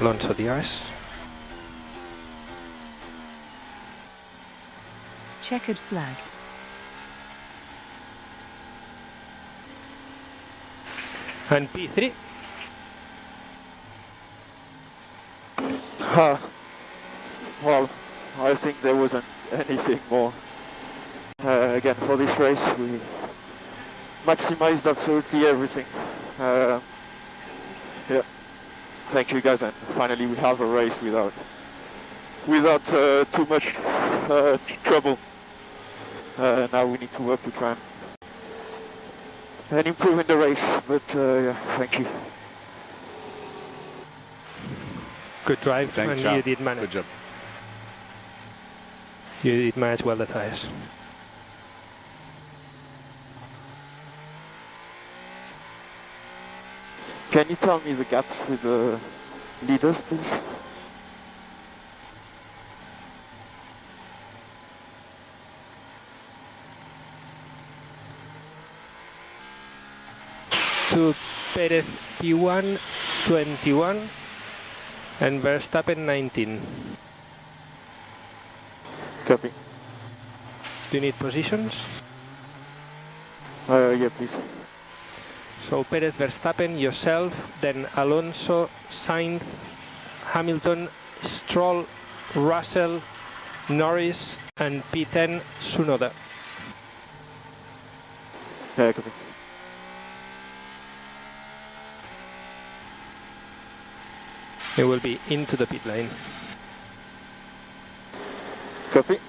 Alonso ice. Checkered flag. And P3. Uh, well, I think there wasn't anything more. Uh, again, for this race, we maximized absolutely everything. Uh, yeah, thank you guys, and finally we have a race without without uh, too much uh, trouble. Uh, now we need to work to try and, and improve in the race, but uh, yeah, thank you. Good drive, Thanks, and Charles. you did manage. Good job. You did manage well the tires. Can you tell me the gaps with the leaders, please? To Perez P1, 21, and Verstappen 19. Copy. Do you need positions? Uh, yeah, please. So Perez, Verstappen, yourself, then Alonso, Sainz, Hamilton, Stroll, Russell, Norris, and P10, Tsunoda. Yeah, copy. It will be into the pit lane. Copy.